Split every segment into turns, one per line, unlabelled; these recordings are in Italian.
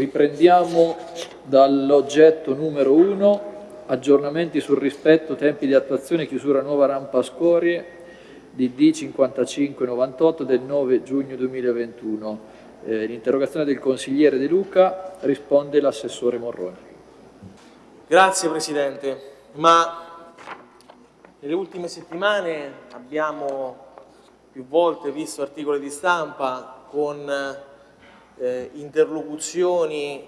Riprendiamo dall'oggetto numero 1, aggiornamenti sul rispetto, tempi di attuazione chiusura nuova rampa scorie di D5598 del 9 giugno 2021. Eh, l'interrogazione del consigliere De Luca risponde l'assessore Morroni.
Grazie Presidente, ma nelle ultime settimane abbiamo più volte visto articoli di stampa con eh, interlocuzioni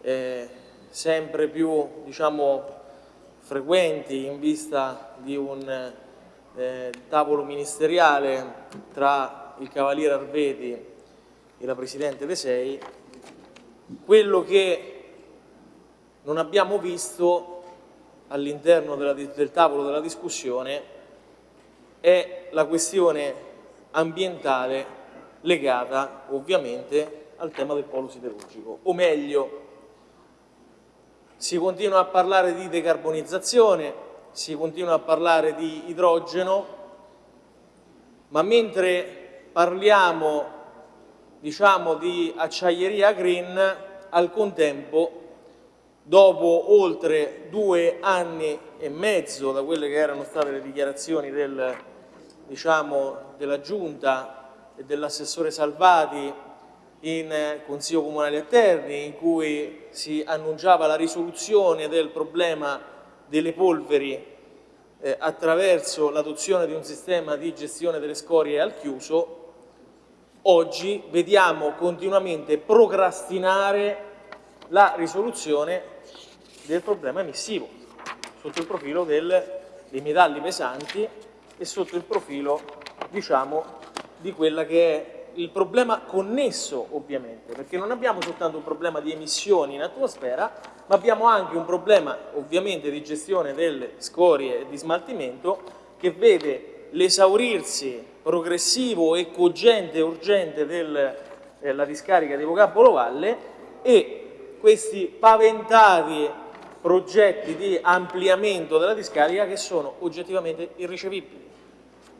eh, sempre più diciamo, frequenti in vista di un eh, tavolo ministeriale tra il Cavaliere Arvedi e la Presidente De Sei, quello che non abbiamo visto all'interno del tavolo della discussione è la questione ambientale legata ovviamente al tema del polo siderurgico, o meglio, si continua a parlare di decarbonizzazione, si continua a parlare di idrogeno, ma mentre parliamo diciamo, di acciaieria green, al contempo, dopo oltre due anni e mezzo da quelle che erano state le dichiarazioni del, diciamo, della Giunta e dell'assessore Salvati in Consiglio Comunale a Terni in cui si annunciava la risoluzione del problema delle polveri eh, attraverso l'adozione di un sistema di gestione delle scorie al chiuso, oggi vediamo continuamente procrastinare la risoluzione del problema emissivo sotto il profilo del, dei metalli pesanti e sotto il profilo diciamo, di quella che è il problema connesso ovviamente, perché non abbiamo soltanto un problema di emissioni in atmosfera, ma abbiamo anche un problema ovviamente di gestione delle scorie e di smaltimento che vede l'esaurirsi progressivo e cogente e urgente della eh, discarica di Vocabolo Valle e questi paventati progetti di ampliamento della discarica che sono oggettivamente irricevibili.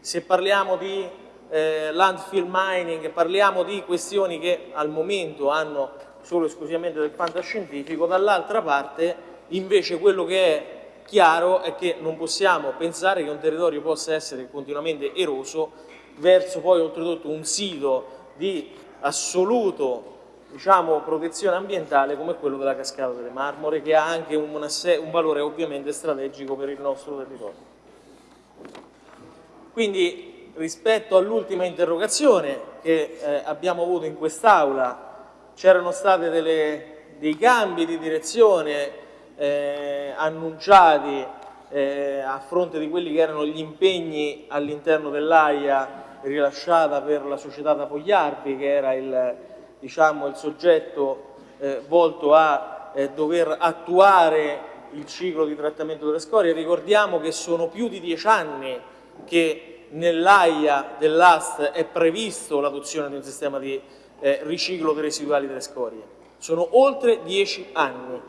Se parliamo di eh, landfill mining, parliamo di questioni che al momento hanno solo e esclusivamente del fantascientifico, dall'altra parte invece quello che è chiaro è che non possiamo pensare che un territorio possa essere continuamente eroso verso poi oltretutto un sito di assoluto diciamo, protezione ambientale come quello della cascata delle Marmore che ha anche un, un valore ovviamente strategico per il nostro territorio. Quindi rispetto all'ultima interrogazione che eh, abbiamo avuto in quest'Aula c'erano stati dei cambi di direzione eh, annunciati eh, a fronte di quelli che erano gli impegni all'interno dell'AIA rilasciata per la società da Fogliarvi che era il, diciamo, il soggetto eh, volto a eh, dover attuare il ciclo di trattamento delle scorie. Ricordiamo che sono più di dieci anni che nell'AIA dell'AST è previsto l'adozione di un sistema di eh, riciclo dei residuali delle scorie. Sono oltre dieci anni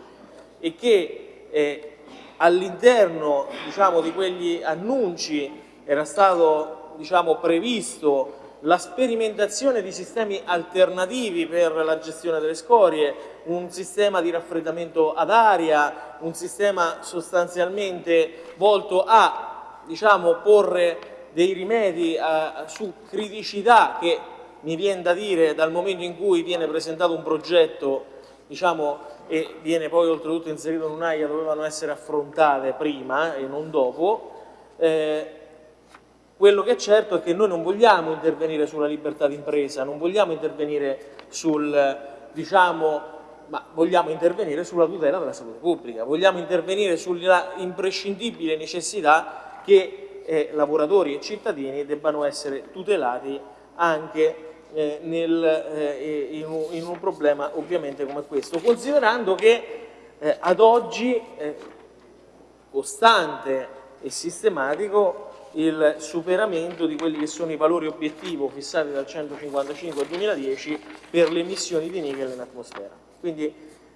e che eh, all'interno diciamo, di quegli annunci era stato diciamo, previsto la sperimentazione di sistemi alternativi per la gestione delle scorie, un sistema di raffreddamento ad aria, un sistema sostanzialmente volto a diciamo, porre dei rimedi a, su criticità che mi viene da dire dal momento in cui viene presentato un progetto diciamo, e viene poi oltretutto inserito in un'AIA dovevano essere affrontate prima e non dopo eh, quello che è certo è che noi non vogliamo intervenire sulla libertà d'impresa non vogliamo intervenire sul diciamo ma vogliamo intervenire sulla tutela della salute pubblica, vogliamo intervenire sulla imprescindibile necessità che eh, lavoratori e cittadini debbano essere tutelati anche eh, nel, eh, in, un, in, un, problema ovviamente come questo, considerando che eh, ad oggi costante e sistematico il superamento di quelli che sono i valori obiettivo fissati dal 155 al 2010 per le emissioni di nickel in atmosfera. Quindi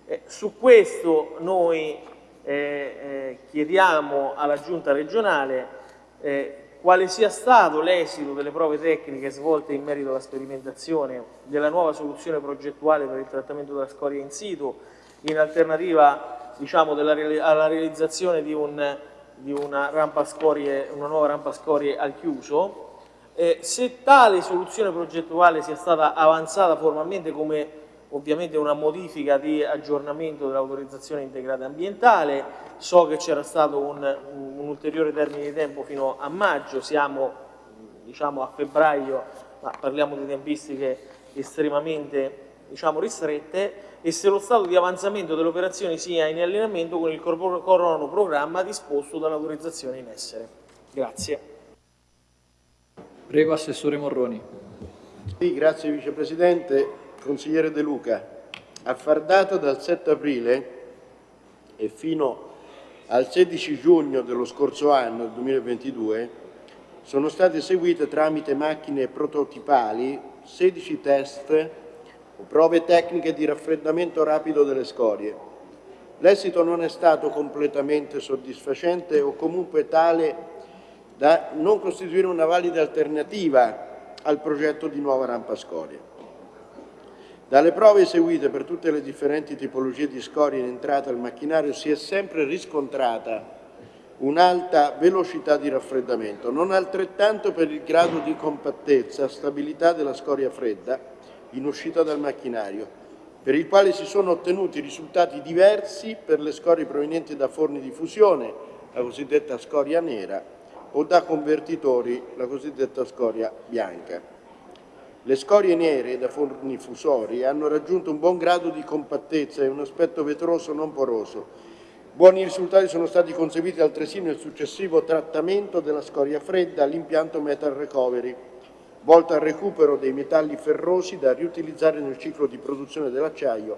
eh, su questo noi eh, eh, chiediamo alla Giunta regionale eh, quale sia stato l'esito delle prove tecniche svolte in merito alla sperimentazione della nuova soluzione progettuale per il trattamento della scoria in situ, in alternativa diciamo, della, alla realizzazione di, un, di una, scorie, una, nuova rampa scorie al chiuso. Eh, se tale soluzione progettuale sia stata avanzata formalmente come ovviamente una modifica di aggiornamento dell'autorizzazione integrata ambientale, so che c'era stato un, un, ulteriore termine di tempo fino a maggio, siamo diciamo, a febbraio, ma parliamo di tempistiche estremamente diciamo, ristrette, e se lo stato di avanzamento delle operazioni sia in allineamento con il cronoprogramma disposto dall'autorizzazione in essere. Grazie.
Prego Assessore Morroni.
Sì, grazie Vicepresidente. Consigliere De Luca, a far data dal 7 aprile e fino al 16 giugno dello scorso anno, 2022, sono state eseguite tramite macchine prototipali 16 test o prove tecniche di raffreddamento rapido delle scorie. L'esito non è stato completamente soddisfacente o comunque tale da non costituire una valida alternativa al progetto di nuova rampa scorie. Dalle prove eseguite per tutte le differenti tipologie di scorie in entrata al macchinario si è sempre riscontrata un'alta velocità di raffreddamento, non altrettanto per il grado di compattezza, stabilità della scoria fredda in uscita dal macchinario, per il quale si sono ottenuti risultati diversi per le scorie provenienti da forni di fusione, la cosiddetta scoria nera, o da convertitori, la cosiddetta scoria bianca. Le scorie nere da forni fusori hanno raggiunto un buon grado di compattezza e un aspetto vetroso non poroso. Buoni risultati sono stati conseguiti altresì nel successivo trattamento della scoria fredda all'impianto Metal Recovery, volto al recupero dei metalli ferrosi da riutilizzare nel ciclo di produzione dell'acciaio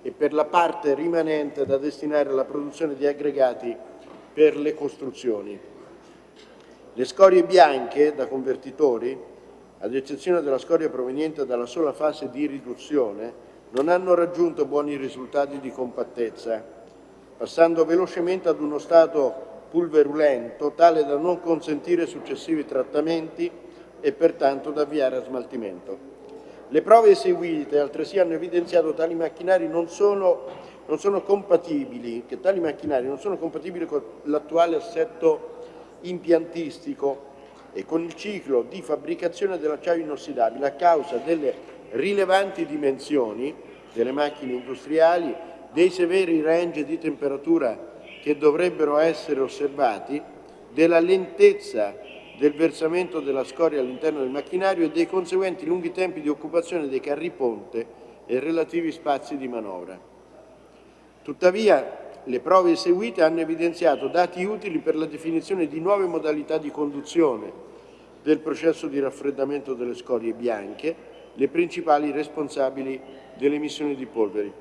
e per la parte rimanente da destinare alla produzione di aggregati per le costruzioni. Le scorie bianche da convertitori ad eccezione della scoria proveniente dalla sola fase di riduzione, non hanno raggiunto buoni risultati di compattezza, passando velocemente ad uno stato pulverulento tale da non consentire successivi trattamenti e pertanto da avviare a smaltimento. Le prove eseguite altresì hanno evidenziato che tali macchinari non sono, non sono compatibili, compatibili con l'attuale assetto impiantistico e con il ciclo di fabbricazione dell'acciaio inossidabile a causa delle rilevanti dimensioni delle macchine industriali, dei severi range di temperatura che dovrebbero essere osservati, della lentezza del versamento della scoria all'interno del macchinario e dei conseguenti lunghi tempi di occupazione dei carri ponte e relativi spazi di manovra. Tuttavia, le prove eseguite hanno evidenziato dati utili per la definizione di nuove modalità di conduzione del processo di raffreddamento delle scorie bianche, le principali responsabili delle emissioni di polveri.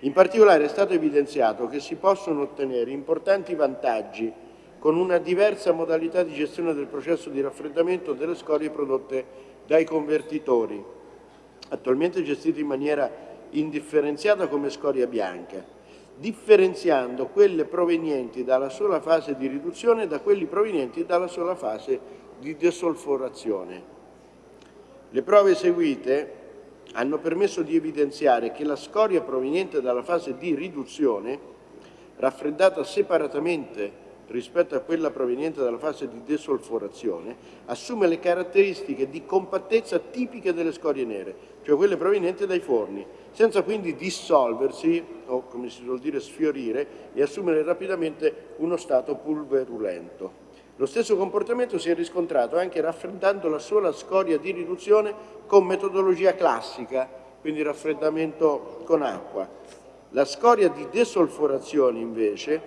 In particolare è stato evidenziato che si possono ottenere importanti vantaggi con una diversa modalità di gestione del processo di raffreddamento delle scorie prodotte dai convertitori, attualmente gestiti in maniera indifferenziata come scoria bianca, differenziando quelle provenienti dalla sola fase di riduzione da quelli provenienti dalla sola fase di desolforazione. Le prove eseguite hanno permesso di evidenziare che la scoria proveniente dalla fase di riduzione, raffreddata separatamente rispetto a quella proveniente dalla fase di desolforazione, assume le caratteristiche di compattezza tipiche delle scorie nere, cioè quelle provenienti dai forni, senza quindi dissolversi o, come si suol dire, sfiorire e assumere rapidamente uno stato pulverulento. Lo stesso comportamento si è riscontrato anche raffreddando la sola scoria di riduzione con metodologia classica, quindi raffreddamento con acqua. La scoria di desolforazione invece,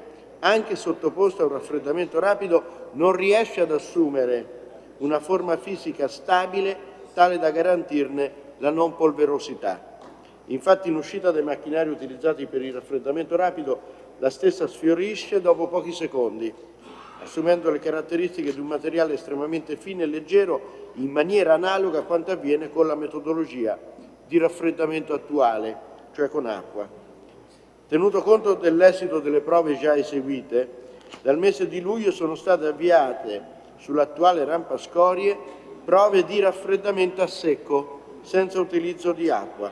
anche sottoposta a un raffreddamento rapido, non riesce ad assumere una forma fisica stabile tale da garantirne la non polverosità. Infatti in uscita dai macchinari utilizzati per il raffreddamento rapido la stessa sfiorisce dopo pochi secondi assumendo le caratteristiche di un materiale estremamente fine e leggero in maniera analoga a quanto avviene con la metodologia di raffreddamento attuale, cioè con acqua. Tenuto conto dell'esito delle prove già eseguite, dal mese di luglio sono state avviate sull'attuale rampa scorie prove di raffreddamento a secco senza utilizzo di acqua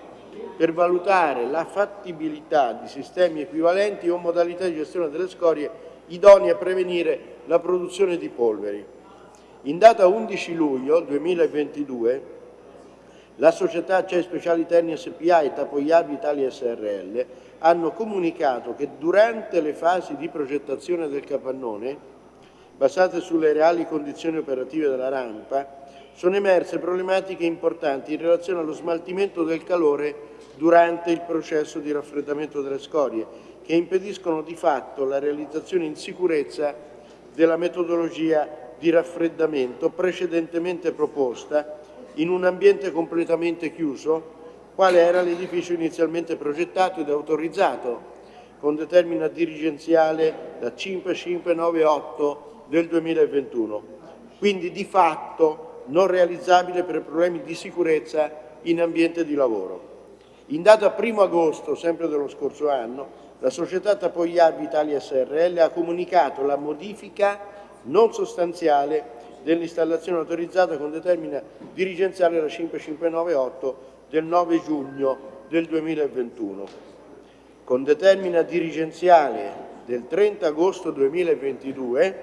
per valutare la fattibilità di sistemi equivalenti o modalità di gestione delle scorie idonei a prevenire la produzione di polveri. In data 11 luglio 2022 la società CEI Speciali Terni SPA e Tapoiavi Italia SRL hanno comunicato che durante le fasi di progettazione del capannone, basate sulle reali condizioni operative della rampa, sono emerse problematiche importanti in relazione allo smaltimento del calore durante il processo di raffreddamento delle scorie, che impediscono di fatto la realizzazione in sicurezza della metodologia di raffreddamento precedentemente proposta in un ambiente completamente chiuso, quale era l'edificio inizialmente progettato ed autorizzato con determina dirigenziale da 5598 del 2021, quindi di fatto non realizzabile per problemi di sicurezza in ambiente di lavoro. In data 1 agosto, sempre dello scorso anno, la società Tapoiavi Italia SRL ha comunicato la modifica non sostanziale dell'installazione autorizzata con determina dirigenziale la 5598 del 9 giugno del 2021. Con determina dirigenziale del 30 agosto 2022,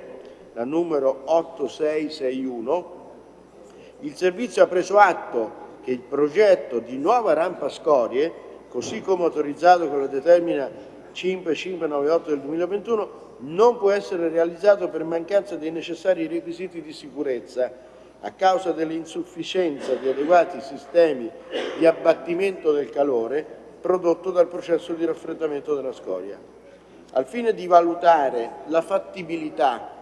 la numero 8661, il servizio ha preso atto che il progetto di nuova rampa scorie, così come autorizzato con la determina 5598 del 2021, non può essere realizzato per mancanza dei necessari requisiti di sicurezza a causa dell'insufficienza di adeguati sistemi di abbattimento del calore prodotto dal processo di raffreddamento della scoria. Al fine di valutare la fattibilità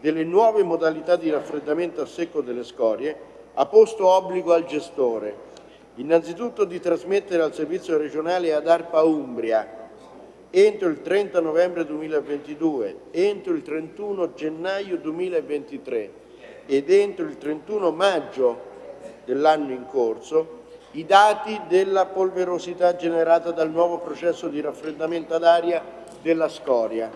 delle nuove modalità di raffreddamento a secco delle scorie, ha posto obbligo al gestore, innanzitutto di trasmettere al servizio regionale ad ARPA Umbria entro il 30 novembre 2022, entro il 31 gennaio 2023 ed entro il 31 maggio dell'anno in corso i dati della polverosità generata dal nuovo processo di raffreddamento ad aria della scoria.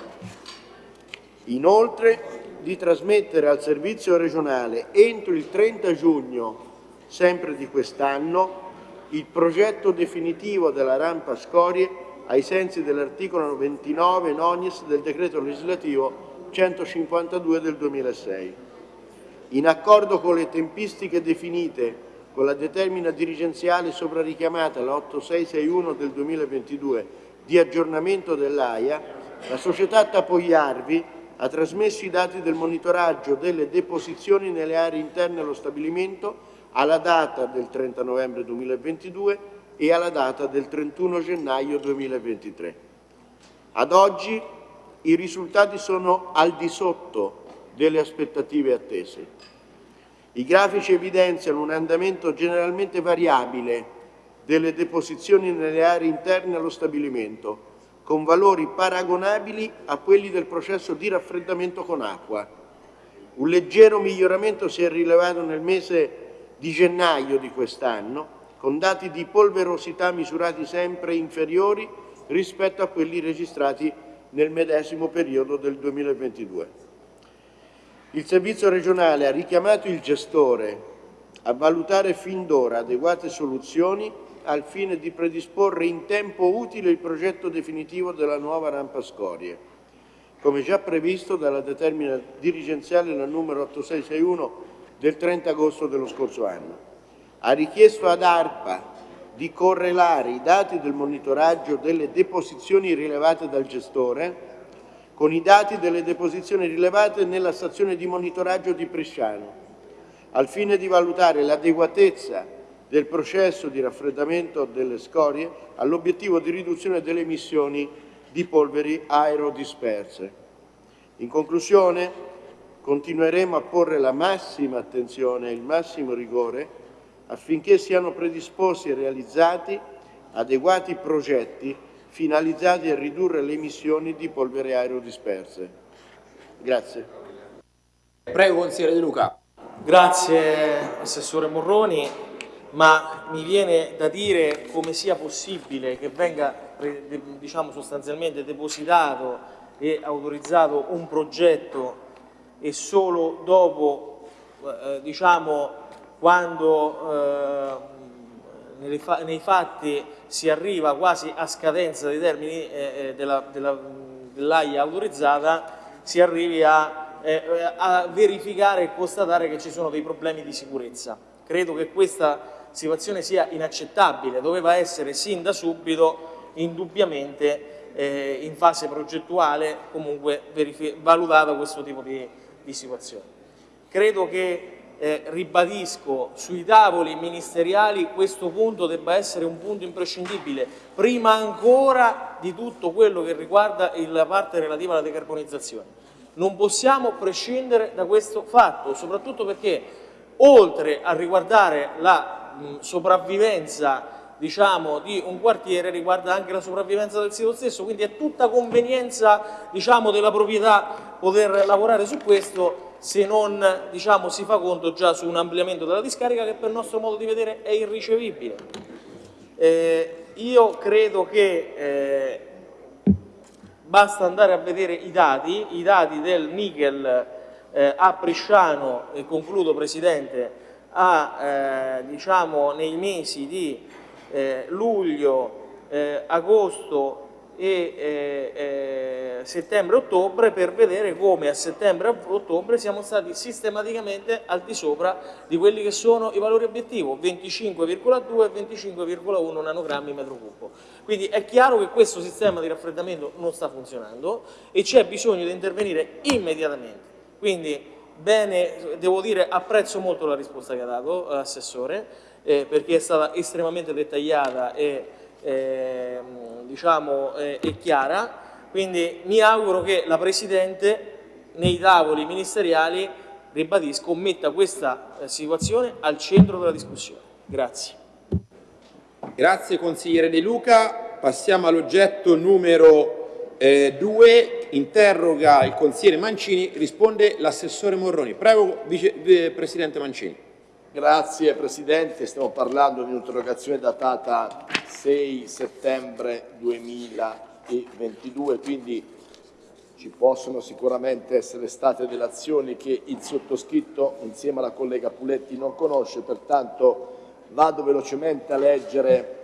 Inoltre di trasmettere al servizio regionale entro il 30 giugno sempre di quest'anno il progetto definitivo della rampa scorie ai sensi dell'articolo 29 nonies del decreto legislativo 152 del 2006. In accordo con le tempistiche definite con la determina dirigenziale sopra richiamata, la 8661 del 2022, di aggiornamento dell'AIA, la società Tapoiarvi ha trasmesso i dati del monitoraggio delle deposizioni nelle aree interne allo stabilimento alla data del 30 novembre 2022 e alla data del 31 gennaio 2023. Ad oggi i risultati sono al di sotto delle aspettative attese. I grafici evidenziano un andamento generalmente variabile delle deposizioni nelle aree interne allo stabilimento, con valori paragonabili a quelli del processo di raffreddamento con acqua. Un leggero miglioramento si è rilevato nel mese di gennaio di quest'anno, con dati di polverosità misurati sempre inferiori rispetto a quelli registrati nel medesimo periodo del 2022. Il servizio regionale ha richiamato il gestore a valutare fin d'ora adeguate soluzioni al fine di predisporre in tempo utile il progetto definitivo della nuova rampa scorie, come già previsto dalla determina dirigenziale la numero 8661 del 30 agosto dello scorso anno. Ha richiesto ad ARPA di correlare i dati del monitoraggio delle deposizioni rilevate dal gestore con i dati delle deposizioni rilevate nella stazione di monitoraggio di Bresciano, al fine di valutare l'adeguatezza del processo di raffreddamento delle scorie all'obiettivo di riduzione delle emissioni di polveri aerodisperse. In conclusione, continueremo a porre la massima attenzione e il massimo rigore affinché siano predisposti e realizzati adeguati progetti finalizzati a ridurre le emissioni di polvere aerodisperse. Grazie.
Prego, consigliere De Luca.
Grazie, Assessore Morroni, ma mi viene da dire come sia possibile che venga diciamo, sostanzialmente depositato e autorizzato un progetto e solo dopo, eh, diciamo, quando eh, nei fatti si arriva quasi a scadenza dei termini eh, eh della, della, dell'AIA autorizzata, si arrivi a, eh, a verificare e constatare che ci sono dei problemi di sicurezza. Credo che questa situazione sia inaccettabile, doveva essere sin da subito indubbiamente eh, in fase progettuale comunque valutata questo tipo di, di situazione. Credo che eh, ribadisco, sui tavoli ministeriali questo punto debba essere un punto imprescindibile, prima ancora di tutto quello che riguarda la parte relativa alla decarbonizzazione. Non possiamo prescindere da questo fatto, soprattutto perché oltre a riguardare la mh, sopravvivenza diciamo, di un quartiere riguarda anche la sopravvivenza del sito stesso, quindi è tutta convenienza diciamo, della proprietà poter lavorare su questo se non diciamo, si fa conto già su un ampliamento della discarica che per il nostro modo di vedere è irricevibile. Eh, io credo che eh, basta andare a vedere i dati, i dati del nickel eh, a Bresciano, e concludo Presidente, a, eh, diciamo, nei mesi di eh, luglio, eh, agosto e eh, eh, settembre-ottobre per vedere come a settembre-ottobre siamo stati sistematicamente al di sopra di quelli che sono i valori obiettivo, 25,2 e 25,1 nanogrammi metro cubo. Quindi è chiaro che questo sistema di raffreddamento non sta funzionando e c'è bisogno di intervenire immediatamente. Quindi bene, devo dire, apprezzo molto la risposta che ha dato l'assessore eh, perché è stata estremamente dettagliata e eh, diciamo, eh, è chiara, quindi mi auguro che la Presidente nei tavoli ministeriali, ribadisco, metta questa eh, situazione al centro della discussione. Grazie.
Grazie consigliere De Luca, passiamo all'oggetto numero 2, eh, interroga il consigliere Mancini, risponde l'assessore Morroni. Prego Vice Presidente Mancini.
Grazie Presidente, stiamo parlando di un'interrogazione datata 6 settembre 2022, quindi ci possono sicuramente essere state delle azioni che il sottoscritto insieme alla collega Puletti non conosce, pertanto vado velocemente a leggere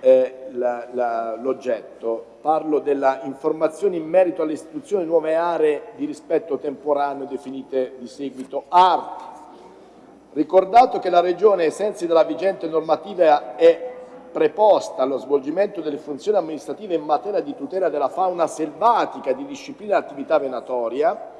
eh, l'oggetto. Parlo della informazione in merito all'istituzione di nuove aree di rispetto temporaneo definite di seguito. ART, Ricordato che la Regione, ai sensi della vigente normativa, è preposta allo svolgimento delle funzioni amministrative in materia di tutela della fauna selvatica e di disciplina dell'attività venatoria,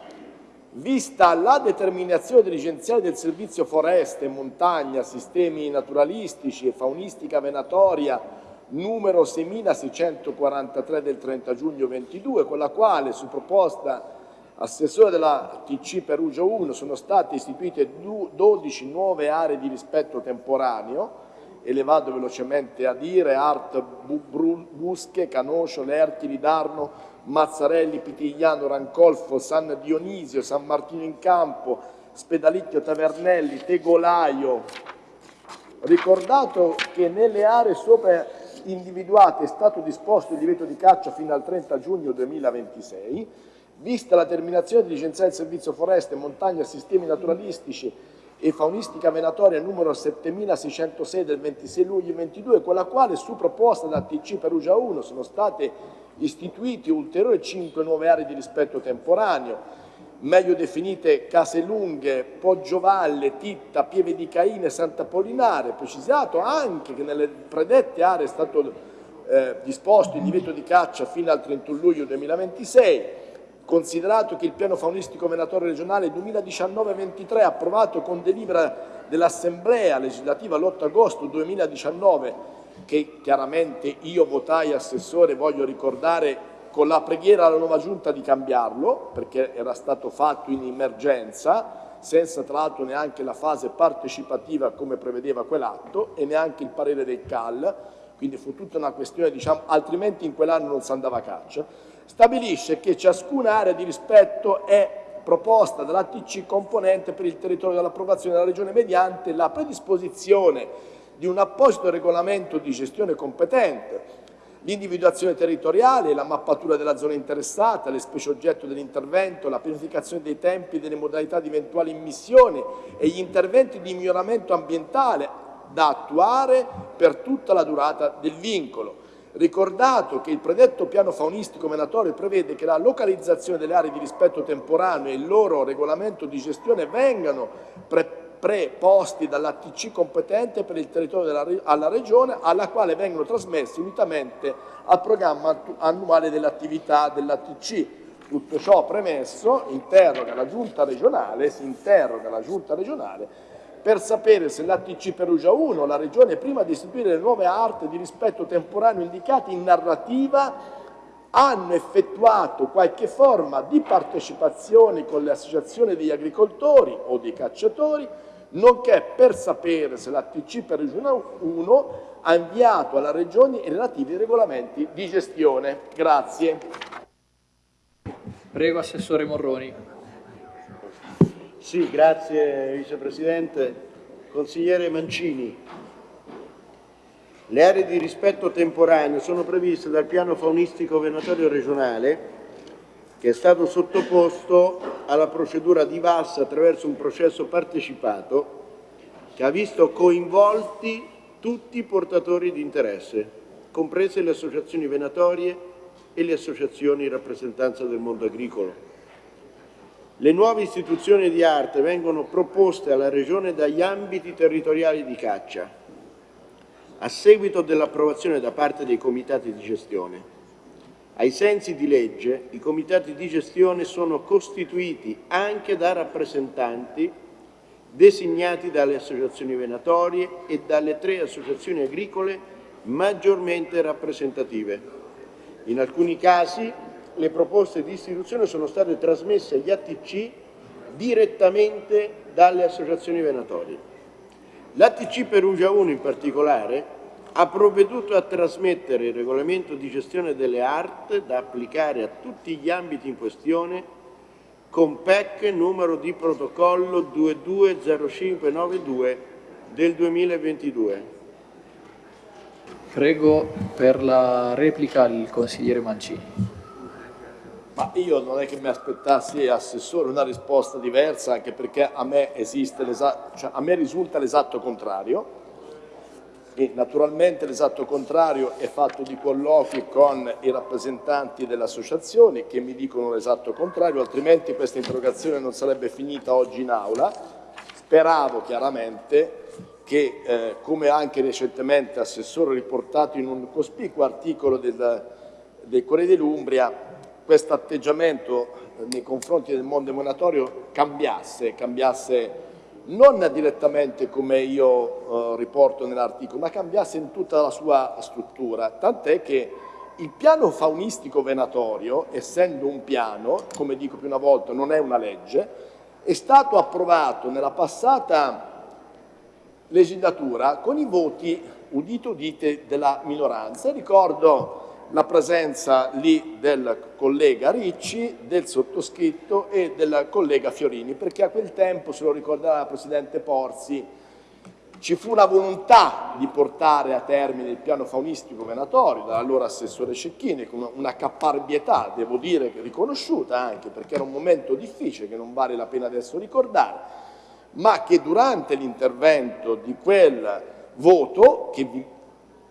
vista la determinazione dirigenziale del servizio foreste, montagna, sistemi naturalistici e faunistica venatoria numero 6643 del 30 giugno 22, con la quale, su proposta assessore della TC Perugia 1 sono state istituite 12 nuove aree di rispetto temporaneo e le vado velocemente a dire, Art, Busche, Canoscio, Lerchi, Lidarno, Mazzarelli, Pitigliano, Rancolfo, San Dionisio, San Martino in Campo, Spedalicchio, Tavernelli, Tegolaio. Ricordato che nelle aree sopra individuate è stato disposto il divieto di caccia fino al 30 giugno 2026, Vista la terminazione di licenziare il servizio foreste, montagna, sistemi naturalistici e faunistica venatoria numero 7606 del 26 luglio 22, con la quale su proposta da TC Perugia 1 sono state istituiti ulteriori 5 nuove aree di rispetto temporaneo, meglio definite Case Lunghe, Poggiovalle, Titta, Pieve di Caine, Santa Pollinare, precisato anche che nelle predette aree è stato eh, disposto il divieto di caccia fino al 31 luglio 2026, Considerato che il piano faunistico venatorio regionale 2019-23 approvato con delibera dell'Assemblea legislativa l'8 agosto 2019, che chiaramente io votai assessore, voglio ricordare con la preghiera alla nuova giunta di cambiarlo, perché era stato fatto in emergenza, senza tra l'altro neanche la fase partecipativa come prevedeva quell'atto e neanche il parere del CAL, quindi fu tutta una questione, diciamo, altrimenti in quell'anno non si andava a caccia stabilisce che ciascuna area di rispetto è proposta dall'ATC componente per il territorio dell'approvazione della Regione mediante la predisposizione di un apposito regolamento di gestione competente, l'individuazione territoriale, la mappatura della zona interessata, le specie oggetto dell'intervento, la pianificazione dei tempi e delle modalità di eventuale immissione e gli interventi di miglioramento ambientale da attuare per tutta la durata del vincolo. Ricordato che il predetto piano faunistico venatorio prevede che la localizzazione delle aree di rispetto temporaneo e il loro regolamento di gestione vengano pre preposti dall'ATC competente per il territorio della, alla Regione alla quale vengono trasmessi unitamente al programma annuale dell'attività dell'ATC. Tutto ciò premesso, interroga la Giunta regionale, si interroga la Giunta regionale per sapere se l'ATC Perugia 1, la Regione, prima di istituire le nuove arti di rispetto temporaneo indicate in narrativa, hanno effettuato qualche forma di partecipazione con le associazioni degli agricoltori o dei cacciatori nonché per sapere se la TC per Regione 1 ha inviato alla Regione i relativi regolamenti di gestione. Grazie.
Prego Assessore Morroni.
Sì, grazie Vicepresidente. Consigliere Mancini, le aree di rispetto temporaneo sono previste dal piano faunistico venatorio regionale che è stato sottoposto alla procedura di VAS attraverso un processo partecipato che ha visto coinvolti tutti i portatori di interesse, comprese le associazioni venatorie e le associazioni in rappresentanza del mondo agricolo. Le nuove istituzioni di arte vengono proposte alla Regione dagli ambiti territoriali di caccia, a seguito dell'approvazione da parte dei comitati di gestione. Ai sensi di legge, i comitati di gestione sono costituiti anche da rappresentanti designati dalle associazioni venatorie e dalle tre associazioni agricole maggiormente rappresentative. In alcuni casi le proposte di istituzione sono state trasmesse agli ATC direttamente dalle associazioni venatorie. L'ATC Perugia 1 in particolare ha provveduto a trasmettere il regolamento di gestione delle art da applicare a tutti gli ambiti in questione con PEC numero di protocollo 220592 del 2022.
Prego per la replica il consigliere Mancini.
Ma io non è che mi aspettassi, Assessore, una risposta diversa, anche perché a me, cioè a me risulta l'esatto contrario e naturalmente l'esatto contrario è fatto di colloqui con i rappresentanti delle associazioni che mi dicono l'esatto contrario, altrimenti questa interrogazione non sarebbe finita oggi in aula. Speravo chiaramente che, eh, come anche recentemente Assessore riportato in un cospicuo articolo del, del Corriere dell'Umbria, questo atteggiamento nei confronti del mondo emanatorio cambiasse, cambiasse non direttamente come io eh, riporto nell'articolo, ma cambiasse in tutta la sua struttura, tant'è che il piano faunistico venatorio, essendo un piano, come dico più una volta, non è una legge, è stato approvato nella passata legislatura con i voti udite udite della minoranza. Ricordo la presenza lì del collega Ricci, del sottoscritto e del collega Fiorini, perché a quel tempo, se lo ricorderà la Presidente Porzi, ci fu una volontà di portare a termine il piano faunistico venatorio dall'allora assessore Cecchini con una caparbietà, devo dire, riconosciuta anche perché era un momento difficile che non vale la pena adesso ricordare, ma che durante l'intervento di quel voto, che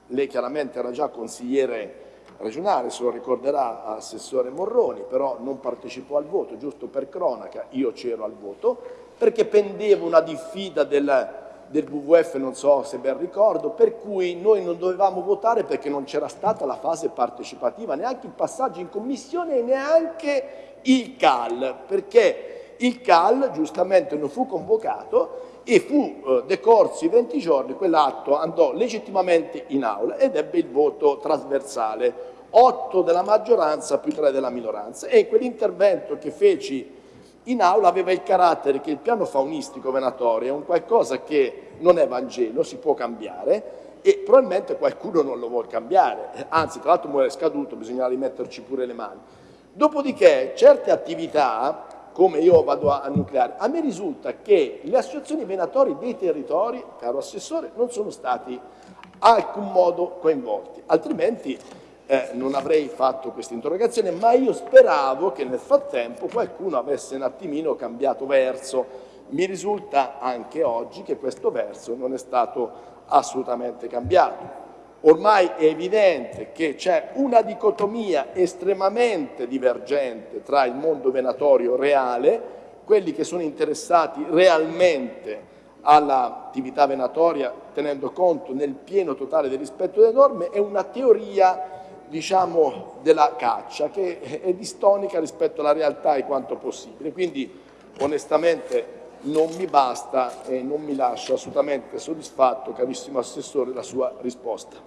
lei chiaramente era già consigliere regionale, se lo ricorderà Assessore Morroni, però non partecipò al voto, giusto per cronaca, io c'ero al voto, perché pendeva una diffida del, del WWF, non so se ben ricordo, per cui noi non dovevamo votare perché non c'era stata la fase partecipativa, neanche il passaggio in commissione e neanche il CAL, perché il CAL giustamente non fu convocato e fu eh, decorsi 20 giorni, quell'atto andò legittimamente in aula ed ebbe il voto trasversale, 8 della maggioranza più 3 della minoranza e quell'intervento che feci in aula aveva il carattere che il piano faunistico venatorio è un qualcosa che non è Vangelo, si può cambiare e probabilmente qualcuno non lo vuole cambiare, anzi tra l'altro muore scaduto, bisogna rimetterci pure le mani. Dopodiché certe attività come io vado a, nucleare. A me risulta che le associazioni venatori dei territori, caro Assessore, non sono stati alcun modo coinvolti, altrimenti eh, non avrei fatto questa interrogazione, ma io speravo che nel frattempo qualcuno avesse un attimino cambiato verso. Mi risulta anche oggi che questo verso non è stato assolutamente cambiato. Ormai è evidente che c'è una dicotomia estremamente divergente tra il mondo venatorio reale, quelli che sono interessati realmente all'attività venatoria tenendo conto nel pieno totale del rispetto delle norme e una teoria diciamo, della caccia che è distonica rispetto alla realtà e quanto possibile. Quindi onestamente non mi basta e non mi lascia assolutamente soddisfatto, carissimo Assessore, la sua risposta.